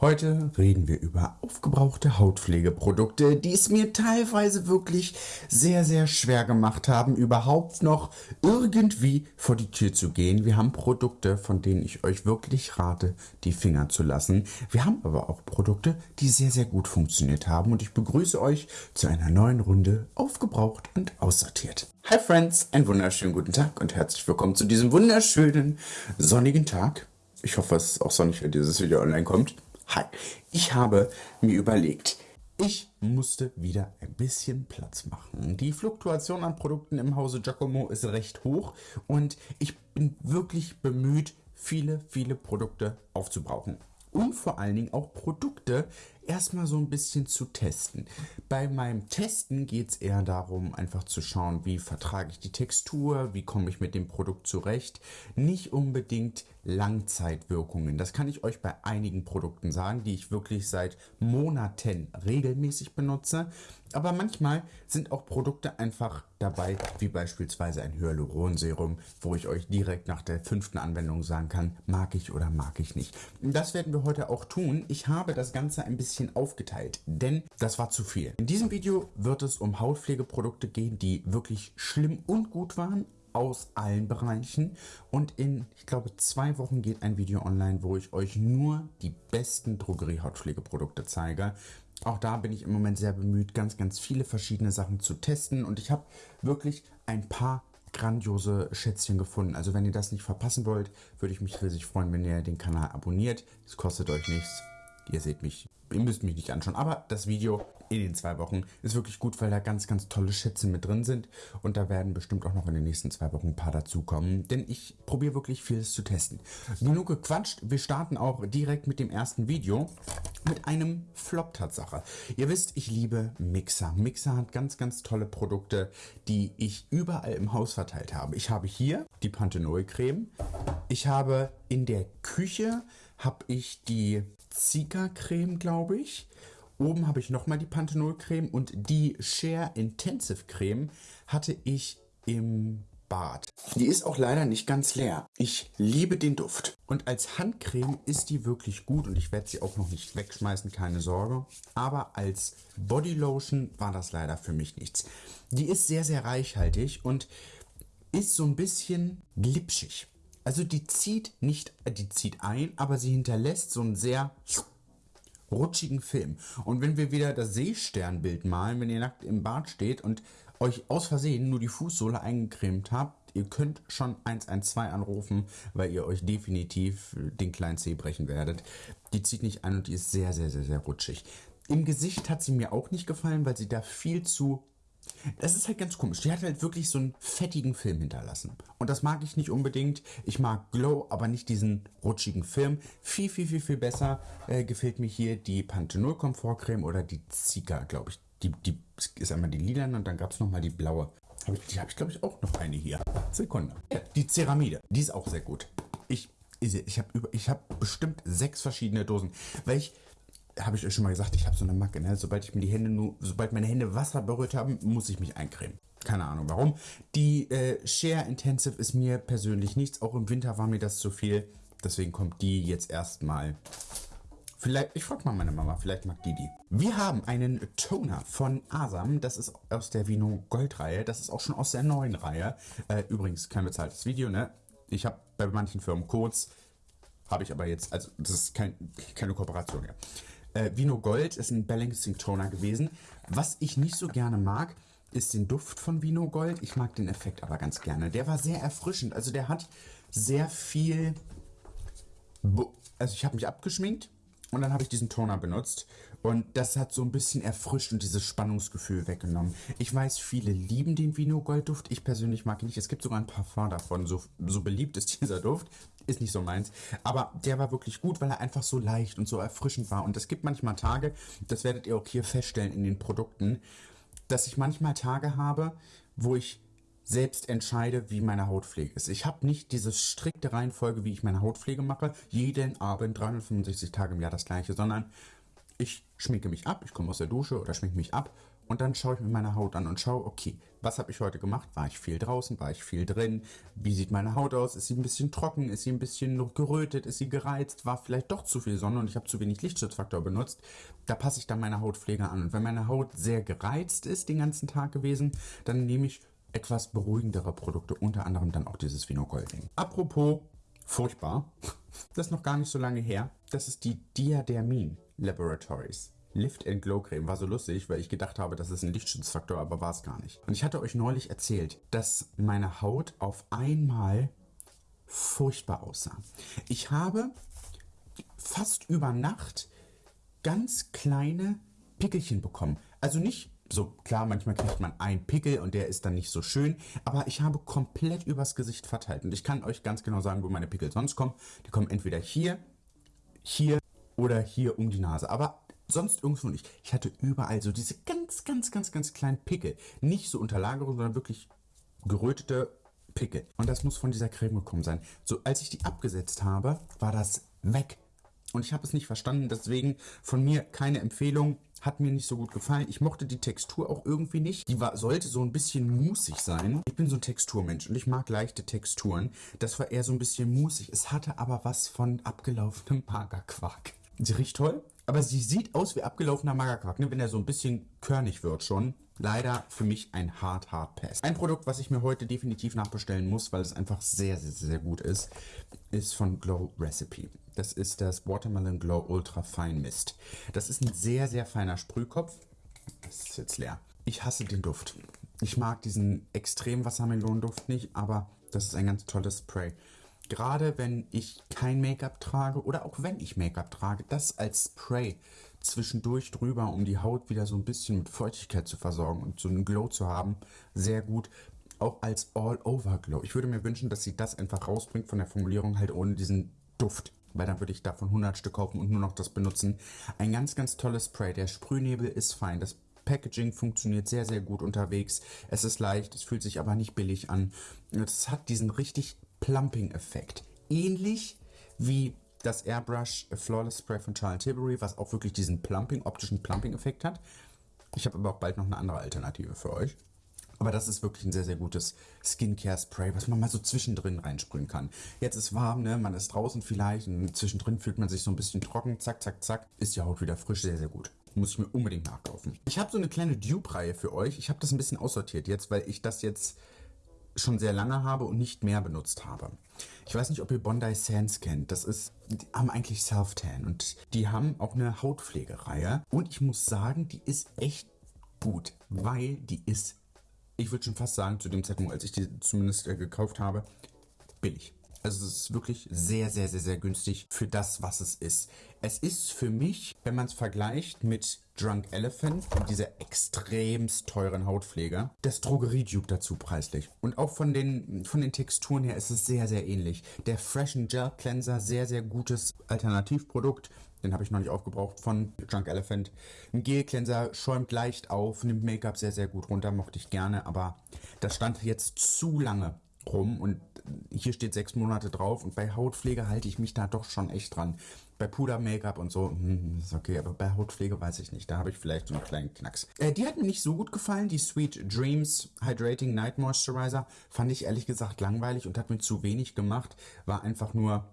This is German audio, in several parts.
Heute reden wir über aufgebrauchte Hautpflegeprodukte, die es mir teilweise wirklich sehr, sehr schwer gemacht haben, überhaupt noch irgendwie vor die Tür zu gehen. Wir haben Produkte, von denen ich euch wirklich rate, die Finger zu lassen. Wir haben aber auch Produkte, die sehr, sehr gut funktioniert haben und ich begrüße euch zu einer neuen Runde aufgebraucht und aussortiert. Hi Friends, einen wunderschönen guten Tag und herzlich willkommen zu diesem wunderschönen sonnigen Tag. Ich hoffe, es ist auch sonnig, wenn dieses Video online kommt. Hi, ich habe mir überlegt, ich musste wieder ein bisschen Platz machen. Die Fluktuation an Produkten im Hause Giacomo ist recht hoch und ich bin wirklich bemüht, viele, viele Produkte aufzubrauchen und vor allen Dingen auch Produkte erstmal so ein bisschen zu testen. Bei meinem Testen geht es eher darum, einfach zu schauen, wie vertrage ich die Textur, wie komme ich mit dem Produkt zurecht. Nicht unbedingt Langzeitwirkungen. Das kann ich euch bei einigen Produkten sagen, die ich wirklich seit Monaten regelmäßig benutze. Aber manchmal sind auch Produkte einfach dabei, wie beispielsweise ein Hyaluronserum, wo ich euch direkt nach der fünften Anwendung sagen kann, mag ich oder mag ich nicht. Das werden wir heute auch tun. Ich habe das Ganze ein bisschen aufgeteilt, denn das war zu viel. In diesem Video wird es um Hautpflegeprodukte gehen, die wirklich schlimm und gut waren, aus allen Bereichen und in, ich glaube, zwei Wochen geht ein Video online, wo ich euch nur die besten Drogerie-Hautpflegeprodukte zeige. Auch da bin ich im Moment sehr bemüht, ganz, ganz viele verschiedene Sachen zu testen und ich habe wirklich ein paar grandiose Schätzchen gefunden. Also wenn ihr das nicht verpassen wollt, würde ich mich riesig freuen, wenn ihr den Kanal abonniert. Es kostet euch nichts. Ihr seht mich, ihr müsst mich nicht anschauen, aber das Video in den zwei Wochen ist wirklich gut, weil da ganz, ganz tolle Schätze mit drin sind und da werden bestimmt auch noch in den nächsten zwei Wochen ein paar dazukommen, denn ich probiere wirklich vieles zu testen. Genug gequatscht, wir starten auch direkt mit dem ersten Video mit einem Flop-Tatsache. Ihr wisst, ich liebe Mixer. Mixer hat ganz, ganz tolle Produkte, die ich überall im Haus verteilt habe. Ich habe hier die Panthenol-Creme. Ich habe in der Küche habe ich die Zika-Creme, glaube ich. Oben habe ich nochmal die Panthenol-Creme und die Share Intensive Creme hatte ich im Bad. Die ist auch leider nicht ganz leer. Ich liebe den Duft. Und als Handcreme ist die wirklich gut und ich werde sie auch noch nicht wegschmeißen, keine Sorge. Aber als Bodylotion war das leider für mich nichts. Die ist sehr, sehr reichhaltig und ist so ein bisschen glitschig. Also die zieht nicht, äh, die zieht ein, aber sie hinterlässt so einen sehr rutschigen Film. Und wenn wir wieder das Seesternbild malen, wenn ihr nackt im Bad steht und euch aus Versehen nur die Fußsohle eingecremt habt, ihr könnt schon 112 anrufen, weil ihr euch definitiv den kleinen Zeh brechen werdet. Die zieht nicht ein und die ist sehr, sehr, sehr, sehr rutschig. Im Gesicht hat sie mir auch nicht gefallen, weil sie da viel zu das ist halt ganz komisch. Die hat halt wirklich so einen fettigen Film hinterlassen. Und das mag ich nicht unbedingt. Ich mag Glow, aber nicht diesen rutschigen Film. Viel, viel, viel, viel besser äh, gefällt mir hier die Panthenol Komfortcreme oder die Zika, glaube ich. Die, die ist einmal die lila und dann gab es nochmal die blaue. Hab ich, die habe ich, glaube ich, auch noch eine hier. Sekunde. Die Ceramide, die ist auch sehr gut. Ich, ich habe hab bestimmt sechs verschiedene Dosen, weil ich habe ich euch schon mal gesagt, ich habe so eine Macke. Ne? Sobald ich mir die Hände nur, sobald meine Hände Wasser berührt haben, muss ich mich eincremen. Keine Ahnung warum. Die äh, Share Intensive ist mir persönlich nichts. Auch im Winter war mir das zu viel. Deswegen kommt die jetzt erstmal. Vielleicht, ich frage mal meine Mama, vielleicht mag die die. Wir haben einen Toner von Asam. Das ist aus der Vino Gold Reihe. Das ist auch schon aus der neuen Reihe. Äh, übrigens kein bezahltes Video, ne? Ich habe bei manchen Firmen Codes. Habe ich aber jetzt, also das ist kein, keine Kooperation mehr. Äh, Vino Gold ist ein Balancing Toner gewesen. Was ich nicht so gerne mag, ist den Duft von Vino Gold. Ich mag den Effekt aber ganz gerne. Der war sehr erfrischend. Also der hat sehr viel... Bo also ich habe mich abgeschminkt und dann habe ich diesen Toner benutzt und das hat so ein bisschen erfrischt und dieses Spannungsgefühl weggenommen. Ich weiß, viele lieben den Vino Gold Duft. Ich persönlich mag ihn nicht. Es gibt sogar ein Parfum davon. So, so beliebt ist dieser Duft. Ist nicht so meins. Aber der war wirklich gut, weil er einfach so leicht und so erfrischend war. Und es gibt manchmal Tage, das werdet ihr auch hier feststellen in den Produkten, dass ich manchmal Tage habe, wo ich selbst entscheide, wie meine Hautpflege ist. Ich habe nicht diese strikte Reihenfolge, wie ich meine Hautpflege mache, jeden Abend 365 Tage im Jahr das gleiche, sondern ich schminke mich ab, ich komme aus der Dusche oder schminke mich ab und dann schaue ich mir meine Haut an und schaue, okay, was habe ich heute gemacht? War ich viel draußen? War ich viel drin? Wie sieht meine Haut aus? Ist sie ein bisschen trocken? Ist sie ein bisschen gerötet? Ist sie gereizt? War vielleicht doch zu viel Sonne und ich habe zu wenig Lichtschutzfaktor benutzt? Da passe ich dann meine Hautpflege an. Und wenn meine Haut sehr gereizt ist den ganzen Tag gewesen, dann nehme ich etwas beruhigendere Produkte, unter anderem dann auch dieses Vinogolding. Apropos furchtbar, das ist noch gar nicht so lange her, das ist die Diadermin Laboratories. Lift and Glow Creme war so lustig, weil ich gedacht habe, das ist ein Lichtschutzfaktor, aber war es gar nicht. Und ich hatte euch neulich erzählt, dass meine Haut auf einmal furchtbar aussah. Ich habe fast über Nacht ganz kleine Pickelchen bekommen. Also nicht so klar, manchmal kriegt man einen Pickel und der ist dann nicht so schön, aber ich habe komplett übers Gesicht verteilt und ich kann euch ganz genau sagen, wo meine Pickel sonst kommen. Die kommen entweder hier, hier oder hier um die Nase, aber sonst irgendwo nicht. Ich hatte überall so diese ganz, ganz, ganz, ganz kleinen Pickel. Nicht so Unterlagerung, sondern wirklich gerötete Pickel. Und das muss von dieser Creme gekommen sein. So, als ich die abgesetzt habe, war das weg. Und ich habe es nicht verstanden, deswegen von mir keine Empfehlung. Hat mir nicht so gut gefallen. Ich mochte die Textur auch irgendwie nicht. Die war, sollte so ein bisschen musig sein. Ich bin so ein Texturmensch und ich mag leichte Texturen. Das war eher so ein bisschen musig. Es hatte aber was von abgelaufenem Magerquark. Sie riecht toll, aber sie sieht aus wie abgelaufener Magerquark, ne? wenn er so ein bisschen körnig wird schon. Leider für mich ein hart, hart Pass. Ein Produkt, was ich mir heute definitiv nachbestellen muss, weil es einfach sehr, sehr, sehr gut ist, ist von Glow Recipe. Das ist das Watermelon Glow Ultra Fine Mist. Das ist ein sehr, sehr feiner Sprühkopf. Das ist jetzt leer. Ich hasse den Duft. Ich mag diesen extrem Wassermelonenduft nicht, aber das ist ein ganz tolles Spray. Gerade wenn ich kein Make-up trage oder auch wenn ich Make-up trage, das als Spray zwischendurch drüber, um die Haut wieder so ein bisschen mit Feuchtigkeit zu versorgen und so einen Glow zu haben, sehr gut. Auch als All-Over-Glow. Ich würde mir wünschen, dass sie das einfach rausbringt von der Formulierung halt ohne diesen Duft. Weil dann würde ich davon 100 Stück kaufen und nur noch das benutzen. Ein ganz, ganz tolles Spray. Der Sprühnebel ist fein. Das Packaging funktioniert sehr, sehr gut unterwegs. Es ist leicht, es fühlt sich aber nicht billig an. Es hat diesen richtig Plumping-Effekt. Ähnlich wie das Airbrush Flawless Spray von Charlotte Tilbury, was auch wirklich diesen Plumping, optischen Plumping-Effekt hat. Ich habe aber auch bald noch eine andere Alternative für euch. Aber das ist wirklich ein sehr, sehr gutes Skincare-Spray, was man mal so zwischendrin reinsprühen kann. Jetzt ist warm, ne? man ist draußen vielleicht und zwischendrin fühlt man sich so ein bisschen trocken. Zack, zack, zack, ist die Haut wieder frisch. Sehr, sehr gut. Muss ich mir unbedingt nachkaufen. Ich habe so eine kleine Dupe-Reihe für euch. Ich habe das ein bisschen aussortiert jetzt, weil ich das jetzt schon sehr lange habe und nicht mehr benutzt habe. Ich weiß nicht, ob ihr Bondi Sands kennt. Das ist, die haben eigentlich Self-Tan und die haben auch eine Hautpflegereihe. Und ich muss sagen, die ist echt gut, weil die ist, ich würde schon fast sagen, zu dem Zeitpunkt, als ich die zumindest äh, gekauft habe, billig. Also es ist wirklich sehr, sehr, sehr, sehr günstig für das, was es ist. Es ist für mich, wenn man es vergleicht mit Drunk Elephant, dieser extremst teuren Hautpflege, das Drogerie-Dupe dazu preislich. Und auch von den, von den Texturen her ist es sehr, sehr ähnlich. Der Fresh Gel Cleanser, sehr, sehr gutes Alternativprodukt. Den habe ich noch nicht aufgebraucht von Drunk Elephant. Ein Gel Cleanser schäumt leicht auf, nimmt Make-up sehr, sehr gut runter, mochte ich gerne, aber das stand jetzt zu lange rum und hier steht sechs Monate drauf und bei Hautpflege halte ich mich da doch schon echt dran. Bei Puder-Make-up und so, hm, ist okay, aber bei Hautpflege weiß ich nicht. Da habe ich vielleicht so einen kleinen Knacks. Äh, die hat mir nicht so gut gefallen, die Sweet Dreams Hydrating Night Moisturizer. Fand ich ehrlich gesagt langweilig und hat mir zu wenig gemacht. War einfach nur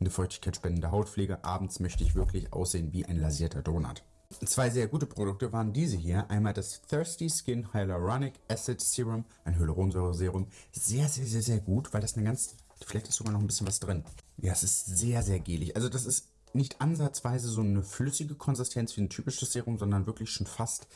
eine feuchtigkeitsspendende Hautpflege. Abends möchte ich wirklich aussehen wie ein lasierter Donut. Zwei sehr gute Produkte waren diese hier. Einmal das Thirsty Skin Hyaluronic Acid Serum, ein Hyaluronsäure-Serum. Sehr, sehr, sehr, sehr gut, weil das eine ganz... Vielleicht ist sogar noch ein bisschen was drin. Ja, es ist sehr, sehr gelig. Also das ist nicht ansatzweise so eine flüssige Konsistenz wie ein typisches Serum, sondern wirklich schon fast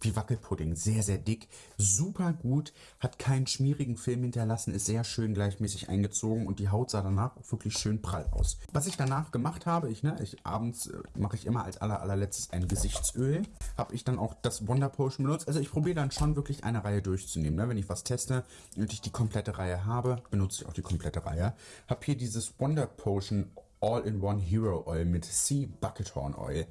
wie Wackelpudding. Sehr, sehr dick. Super gut. Hat keinen schmierigen Film hinterlassen. Ist sehr schön gleichmäßig eingezogen. Und die Haut sah danach auch wirklich schön prall aus. Was ich danach gemacht habe, ich, ne, ich abends äh, mache ich immer als aller, allerletztes ein Gesichtsöl. Habe ich dann auch das Wonder Potion benutzt. Also ich probiere dann schon wirklich eine Reihe durchzunehmen. Ne? Wenn ich was teste und ich die komplette Reihe habe, benutze ich auch die komplette Reihe. Habe hier dieses Wonder Potion All-in-One Hero Oil mit Sea Buckethorn Oil.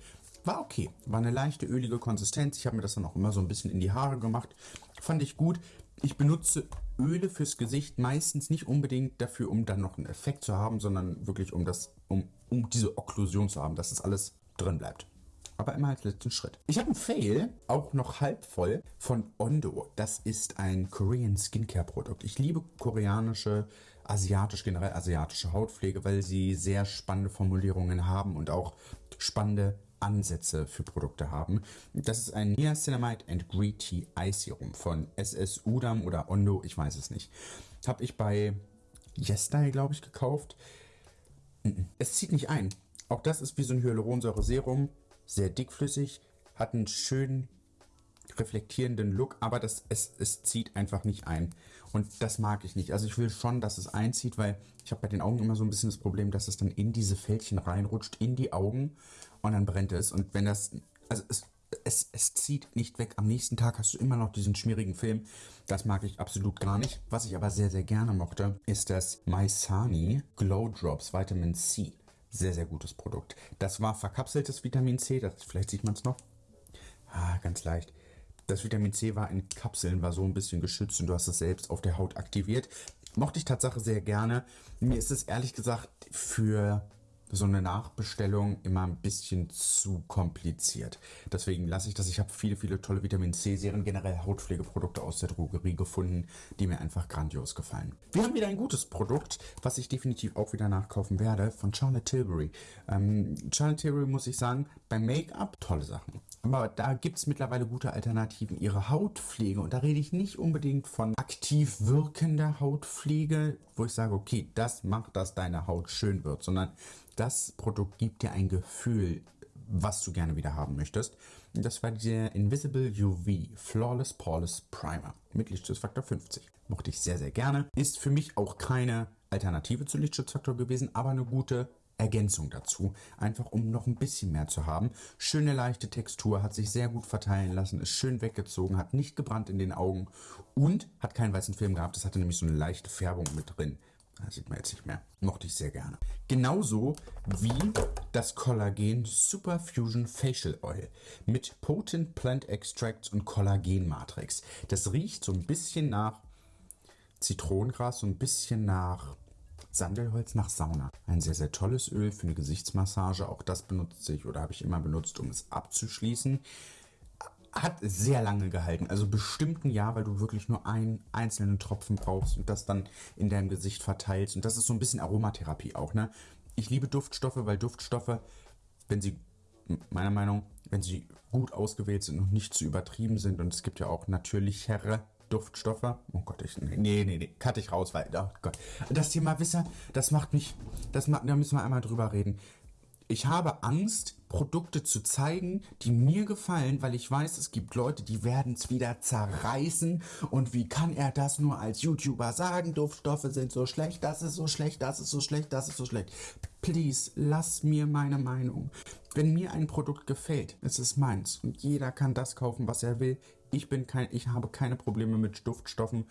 War okay. War eine leichte, ölige Konsistenz. Ich habe mir das dann auch immer so ein bisschen in die Haare gemacht. Fand ich gut. Ich benutze Öle fürs Gesicht meistens nicht unbedingt dafür, um dann noch einen Effekt zu haben, sondern wirklich um das, um, um diese Okklusion zu haben, dass das alles drin bleibt. aber immer als letzten Schritt. Ich habe ein Fail, auch noch halb voll, von Ondo. Das ist ein Korean Skincare Produkt. Ich liebe koreanische, asiatisch, generell asiatische Hautpflege, weil sie sehr spannende Formulierungen haben und auch spannende Ansätze für Produkte haben. Das ist ein Niacinamide and Green Tea Eye Serum von SS Udam oder Ondo, ich weiß es nicht. Habe ich bei Yesterday, glaube ich, gekauft. Es zieht nicht ein. Auch das ist wie so ein Hyaluronsäure-Serum sehr dickflüssig, hat einen schönen reflektierenden Look, aber das, es, es zieht einfach nicht ein. Und das mag ich nicht. Also ich will schon, dass es einzieht, weil ich habe bei den Augen immer so ein bisschen das Problem, dass es dann in diese Fältchen reinrutscht, in die Augen und dann brennt es. Und wenn das, also es, es, es zieht nicht weg. Am nächsten Tag hast du immer noch diesen schmierigen Film. Das mag ich absolut gar nicht. Was ich aber sehr, sehr gerne mochte, ist das Maisani Glow Drops Vitamin C. Sehr, sehr gutes Produkt. Das war verkapseltes Vitamin C, das, vielleicht sieht man es noch. Ah, ganz leicht. Das Vitamin C war in Kapseln, war so ein bisschen geschützt und du hast es selbst auf der Haut aktiviert. Mochte ich Tatsache sehr gerne. Mir ist es ehrlich gesagt für so eine Nachbestellung immer ein bisschen zu kompliziert. Deswegen lasse ich das. Ich habe viele, viele tolle Vitamin C-Serien, generell Hautpflegeprodukte aus der Drogerie gefunden, die mir einfach grandios gefallen. Wir haben wieder ein gutes Produkt, was ich definitiv auch wieder nachkaufen werde, von Charlotte Tilbury. Ähm, Charlotte Tilbury muss ich sagen, beim Make-up tolle Sachen. Aber da gibt es mittlerweile gute Alternativen. Ihre Hautpflege, und da rede ich nicht unbedingt von aktiv wirkender Hautpflege, wo ich sage, okay, das macht, dass deine Haut schön wird, sondern das Produkt gibt dir ein Gefühl, was du gerne wieder haben möchtest. Das war der Invisible UV Flawless Poreless Primer mit Lichtschutzfaktor 50. Mochte ich sehr, sehr gerne. Ist für mich auch keine Alternative zu Lichtschutzfaktor gewesen, aber eine gute Ergänzung dazu, einfach um noch ein bisschen mehr zu haben. Schöne leichte Textur, hat sich sehr gut verteilen lassen, ist schön weggezogen, hat nicht gebrannt in den Augen und hat keinen weißen Film gehabt. Das hatte nämlich so eine leichte Färbung mit drin. Das sieht man jetzt nicht mehr. Mochte ich sehr gerne. Genauso wie das Kollagen Super Fusion Facial Oil mit Potent Plant Extracts und Kollagen Matrix. Das riecht so ein bisschen nach Zitronengras, so ein bisschen nach Sandelholz nach Sauna. Ein sehr, sehr tolles Öl für eine Gesichtsmassage. Auch das benutze ich oder habe ich immer benutzt, um es abzuschließen. Hat sehr lange gehalten, also bestimmt ein Jahr, weil du wirklich nur einen einzelnen Tropfen brauchst und das dann in deinem Gesicht verteilst. Und das ist so ein bisschen Aromatherapie auch. Ne? Ich liebe Duftstoffe, weil Duftstoffe, wenn sie meiner Meinung, wenn sie gut ausgewählt sind und nicht zu übertrieben sind und es gibt ja auch natürlichere Duftstoffe. Oh Gott, ich, nee, nee, nee, cut ich raus, weil, oh Gott. Das Thema Wisser, das macht mich, das macht, da müssen wir einmal drüber reden. Ich habe Angst, Produkte zu zeigen, die mir gefallen, weil ich weiß, es gibt Leute, die werden es wieder zerreißen. Und wie kann er das nur als YouTuber sagen? Duftstoffe sind so schlecht, das ist so schlecht, das ist so schlecht, das ist so schlecht. Please, lass mir meine Meinung. Wenn mir ein Produkt gefällt, es ist meins und jeder kann das kaufen, was er will. Ich bin kein, ich habe keine Probleme mit Duftstoffen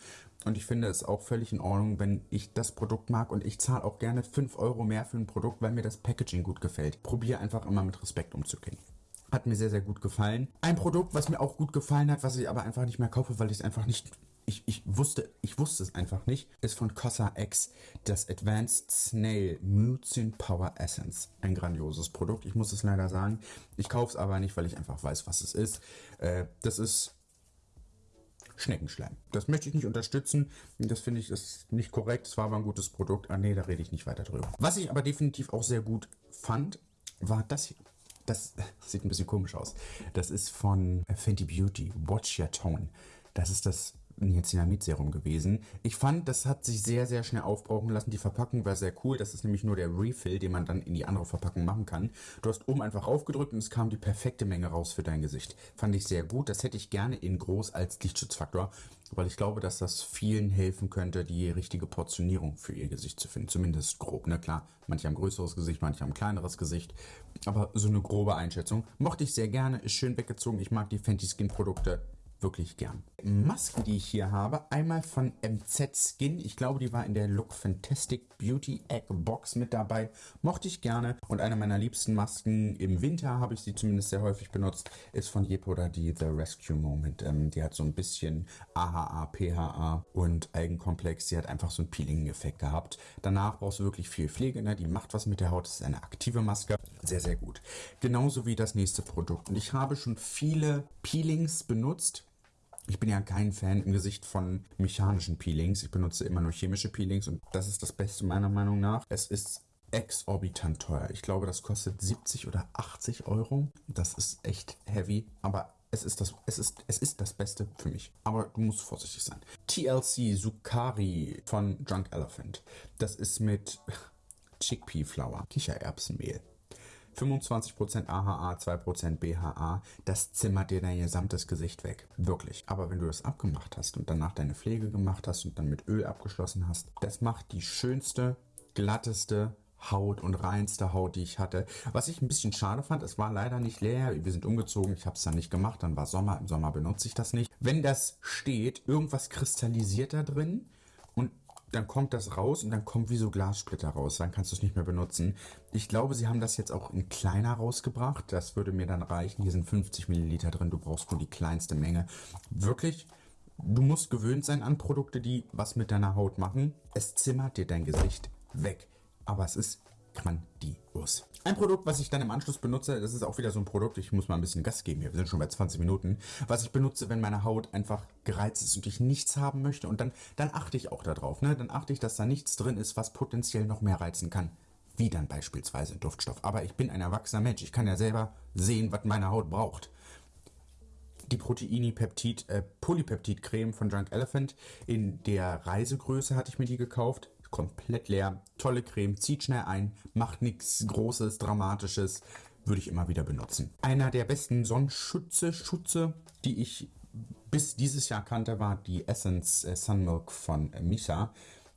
und ich finde es auch völlig in Ordnung, wenn ich das Produkt mag und ich zahle auch gerne 5 Euro mehr für ein Produkt, weil mir das Packaging gut gefällt. Probiere einfach immer mit Respekt umzugehen. Hat mir sehr, sehr gut gefallen. Ein Produkt, was mir auch gut gefallen hat, was ich aber einfach nicht mehr kaufe, weil ich es einfach nicht ich, ich, wusste, ich wusste es einfach nicht, ist von Cosa X das Advanced Snail Mucin Power Essence. Ein grandioses Produkt. Ich muss es leider sagen. Ich kaufe es aber nicht, weil ich einfach weiß, was es ist. Äh, das ist Schneckenschleim. Das möchte ich nicht unterstützen. Das finde ich ist nicht korrekt. Es war aber ein gutes Produkt. Ah nee, da rede ich nicht weiter drüber. Was ich aber definitiv auch sehr gut fand, war das hier. Das sieht ein bisschen komisch aus. Das ist von Fenty Beauty. Watch Your Tone. Das ist das Niacinamid-Serum gewesen. Ich fand, das hat sich sehr, sehr schnell aufbrauchen lassen. Die Verpackung war sehr cool. Das ist nämlich nur der Refill, den man dann in die andere Verpackung machen kann. Du hast oben einfach aufgedrückt und es kam die perfekte Menge raus für dein Gesicht. Fand ich sehr gut. Das hätte ich gerne in groß als Lichtschutzfaktor, weil ich glaube, dass das vielen helfen könnte, die richtige Portionierung für ihr Gesicht zu finden. Zumindest grob, ne? Klar, manche haben größeres Gesicht, manche haben kleineres Gesicht. Aber so eine grobe Einschätzung. Mochte ich sehr gerne, ist schön weggezogen. Ich mag die Fenty Skin Produkte wirklich gern. Masken, die ich hier habe, einmal von MZ Skin. Ich glaube, die war in der Look Fantastic Beauty Egg Box mit dabei. Mochte ich gerne. Und eine meiner liebsten Masken, im Winter habe ich sie zumindest sehr häufig benutzt, ist von Yepoda die The Rescue Moment. Ähm, die hat so ein bisschen AHA, PHA und Algenkomplex. Sie hat einfach so einen Peeling-Effekt gehabt. Danach brauchst du wirklich viel Pflege. Ne? Die macht was mit der Haut. Das ist eine aktive Maske. Sehr, sehr gut. Genauso wie das nächste Produkt. Und ich habe schon viele Peelings benutzt ich bin ja kein Fan im Gesicht von mechanischen Peelings. Ich benutze immer nur chemische Peelings und das ist das Beste meiner Meinung nach. Es ist exorbitant teuer. Ich glaube, das kostet 70 oder 80 Euro. Das ist echt heavy, aber es ist das, es ist, es ist das Beste für mich. Aber du musst vorsichtig sein. TLC Sukari von Drunk Elephant. Das ist mit Chickpea Flour, Kichererbsenmehl. 25% AHA, 2% BHA, das zimmert dir dein gesamtes Gesicht weg. Wirklich. Aber wenn du das abgemacht hast und danach deine Pflege gemacht hast und dann mit Öl abgeschlossen hast, das macht die schönste, glatteste, Haut und reinste Haut, die ich hatte. Was ich ein bisschen schade fand, es war leider nicht leer. Wir sind umgezogen, ich habe es dann nicht gemacht, dann war Sommer, im Sommer benutze ich das nicht. Wenn das steht, irgendwas kristallisiert da drin dann kommt das raus und dann kommt wie so Glassplitter raus. Dann kannst du es nicht mehr benutzen. Ich glaube, sie haben das jetzt auch in kleiner rausgebracht. Das würde mir dann reichen. Hier sind 50 Milliliter drin. Du brauchst nur die kleinste Menge. Wirklich, du musst gewöhnt sein an Produkte, die was mit deiner Haut machen. Es zimmert dir dein Gesicht weg. Aber es ist grandios. Ein Produkt, was ich dann im Anschluss benutze, das ist auch wieder so ein Produkt, ich muss mal ein bisschen Gas geben hier, wir sind schon bei 20 Minuten, was ich benutze, wenn meine Haut einfach gereizt ist und ich nichts haben möchte und dann, dann achte ich auch darauf, ne? dann achte ich, dass da nichts drin ist, was potenziell noch mehr reizen kann. Wie dann beispielsweise ein Duftstoff. Aber ich bin ein erwachsener Mensch, ich kann ja selber sehen, was meine Haut braucht die Proteini Peptid, äh, von Drunk Elephant. In der Reisegröße hatte ich mir die gekauft komplett leer. Tolle Creme, zieht schnell ein, macht nichts Großes, Dramatisches. Würde ich immer wieder benutzen. Einer der besten Sonnenschütze, Schutze, die ich bis dieses Jahr kannte, war die Essence äh, Sunmilk von äh, Misa.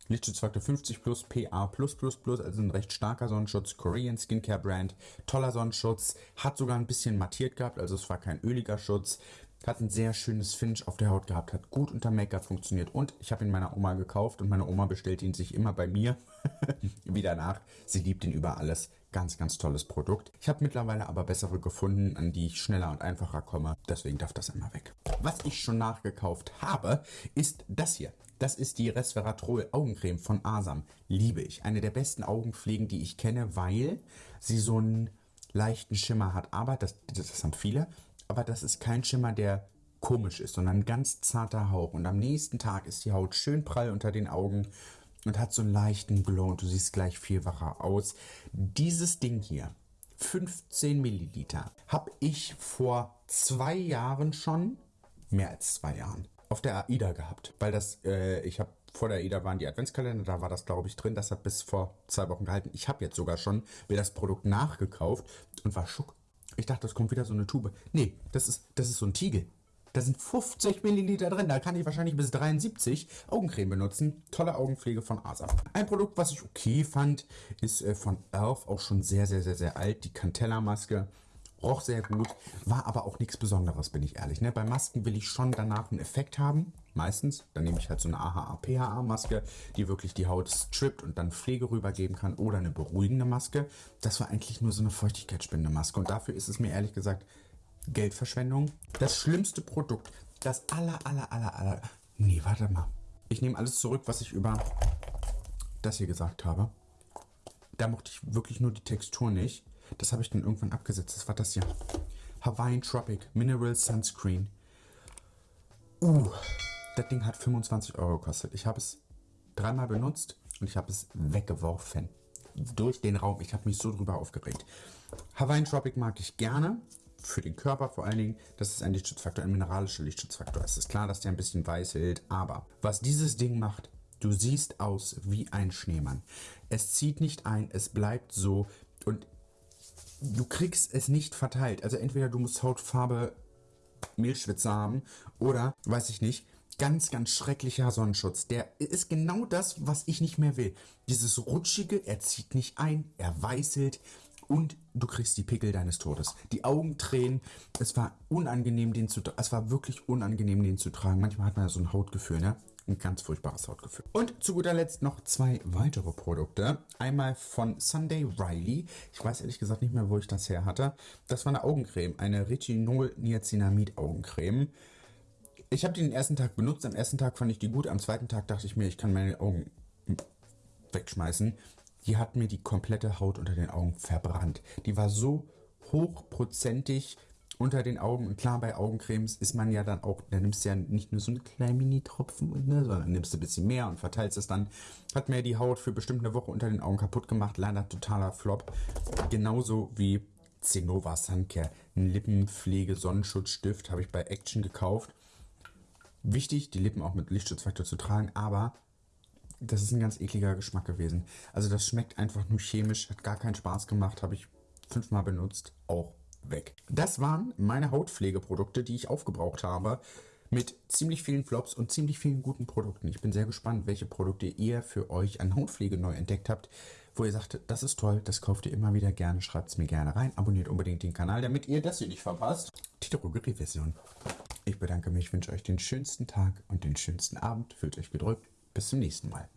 Lichtschutzfaktor 50 plus, PA+++, also ein recht starker Sonnenschutz, Korean Skincare Brand, toller Sonnenschutz, hat sogar ein bisschen mattiert gehabt, also es war kein öliger Schutz, hat ein sehr schönes Finish auf der Haut gehabt, hat gut unter Make-up funktioniert und ich habe ihn meiner Oma gekauft und meine Oma bestellt ihn sich immer bei mir wieder nach. Sie liebt ihn über alles. Ganz, ganz tolles Produkt. Ich habe mittlerweile aber bessere gefunden, an die ich schneller und einfacher komme. Deswegen darf das immer weg. Was ich schon nachgekauft habe, ist das hier. Das ist die Resveratrol Augencreme von Asam. Liebe ich. Eine der besten Augenpflegen, die ich kenne, weil sie so einen leichten Schimmer hat. Aber, das, das haben viele, aber das ist kein Schimmer, der komisch ist, sondern ein ganz zarter Hauch. Und am nächsten Tag ist die Haut schön prall unter den Augen und hat so einen leichten Glow und du siehst gleich viel wacher aus. Dieses Ding hier, 15 Milliliter, habe ich vor zwei Jahren schon, mehr als zwei Jahren, auf der AIDA gehabt. Weil das, äh, ich habe vor der AIDA waren die Adventskalender, da war das glaube ich drin, das hat bis vor zwei Wochen gehalten. Ich habe jetzt sogar schon mir das Produkt nachgekauft und war schock ich dachte, das kommt wieder so eine Tube. Nee, das ist, das ist so ein Tiegel. Da sind 50 Milliliter drin. Da kann ich wahrscheinlich bis 73 Augencreme benutzen. Tolle Augenpflege von Asa. Ein Produkt, was ich okay fand, ist äh, von Elf. Auch schon sehr, sehr, sehr, sehr alt. Die Cantella-Maske. Roch sehr gut. War aber auch nichts Besonderes, bin ich ehrlich. Ne? Bei Masken will ich schon danach einen Effekt haben. Meistens. Dann nehme ich halt so eine AHA-PHA-Maske, die wirklich die Haut strippt und dann Pflege rübergeben kann. Oder eine beruhigende Maske. Das war eigentlich nur so eine feuchtigkeitsspendende Maske. Und dafür ist es mir ehrlich gesagt Geldverschwendung. Das schlimmste Produkt. Das aller, aller, aller, aller... Nee, warte mal. Ich nehme alles zurück, was ich über das hier gesagt habe. Da mochte ich wirklich nur die Textur nicht. Das habe ich dann irgendwann abgesetzt. Das war das hier. Hawaiian Tropic Mineral Sunscreen. Uh, das Ding hat 25 Euro gekostet. Ich habe es dreimal benutzt und ich habe es weggeworfen. Durch den Raum. Ich habe mich so drüber aufgeregt. Hawaiian Tropic mag ich gerne. Für den Körper vor allen Dingen. Das ist ein Lichtschutzfaktor, ein mineralischer Lichtschutzfaktor. Es ist klar, dass der ein bisschen weiß hält. Aber was dieses Ding macht, du siehst aus wie ein Schneemann. Es zieht nicht ein, es bleibt so. Und du kriegst es nicht verteilt. Also entweder du musst Hautfarbe Mehlschwitze haben oder, weiß ich nicht, ganz, ganz schrecklicher Sonnenschutz. Der ist genau das, was ich nicht mehr will. Dieses rutschige, er zieht nicht ein, er weißelt und du kriegst die Pickel deines Todes. Die Augen tränen. Es war unangenehm, den zu Es war wirklich unangenehm, den zu tragen. Manchmal hat man ja so ein Hautgefühl, ne? Ein ganz furchtbares Hautgefühl. Und zu guter Letzt noch zwei weitere Produkte. Einmal von Sunday Riley. Ich weiß ehrlich gesagt nicht mehr, wo ich das her hatte. Das war eine Augencreme. Eine Retinol-Niacinamid Augencreme. Ich habe die den ersten Tag benutzt. Am ersten Tag fand ich die gut. Am zweiten Tag dachte ich mir, ich kann meine Augen wegschmeißen. Die hat mir die komplette Haut unter den Augen verbrannt. Die war so hochprozentig unter den Augen. Und klar, bei Augencremes ist man ja dann auch, da nimmst du ja nicht nur so einen kleinen Mini-Tropfen, ne, sondern nimmst du ein bisschen mehr und verteilst es dann. Hat mir die Haut für bestimmt eine Woche unter den Augen kaputt gemacht. Leider totaler Flop. Genauso wie Zenova Suncare. Ein Lippenpflege-Sonnenschutzstift habe ich bei Action gekauft. Wichtig, die Lippen auch mit Lichtschutzfaktor zu tragen, aber das ist ein ganz ekliger Geschmack gewesen. Also das schmeckt einfach nur chemisch, hat gar keinen Spaß gemacht, habe ich fünfmal benutzt, auch weg. Das waren meine Hautpflegeprodukte, die ich aufgebraucht habe. Mit ziemlich vielen Flops und ziemlich vielen guten Produkten. Ich bin sehr gespannt, welche Produkte ihr für euch an Hautpflege neu entdeckt habt, wo ihr sagt, das ist toll, das kauft ihr immer wieder gerne, schreibt es mir gerne rein, abonniert unbedingt den Kanal, damit ihr das hier nicht verpasst. Die Drogerie-Version. Ich bedanke mich, wünsche euch den schönsten Tag und den schönsten Abend. Fühlt euch gedrückt. Bis zum nächsten Mal.